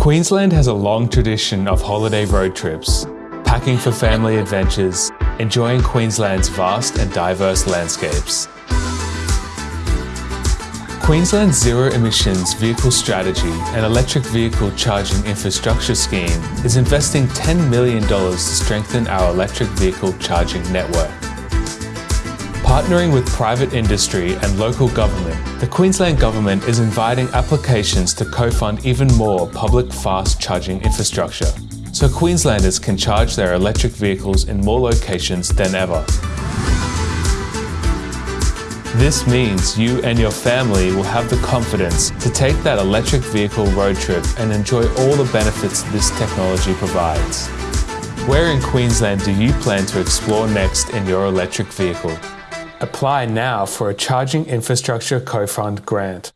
Queensland has a long tradition of holiday road trips, packing for family adventures, enjoying Queensland's vast and diverse landscapes. Queensland's zero emissions vehicle strategy and electric vehicle charging infrastructure scheme is investing $10 million to strengthen our electric vehicle charging network. Partnering with private industry and local government, the Queensland Government is inviting applications to co-fund even more public fast charging infrastructure, so Queenslanders can charge their electric vehicles in more locations than ever. This means you and your family will have the confidence to take that electric vehicle road trip and enjoy all the benefits this technology provides. Where in Queensland do you plan to explore next in your electric vehicle? Apply now for a Charging Infrastructure Co-Fund grant.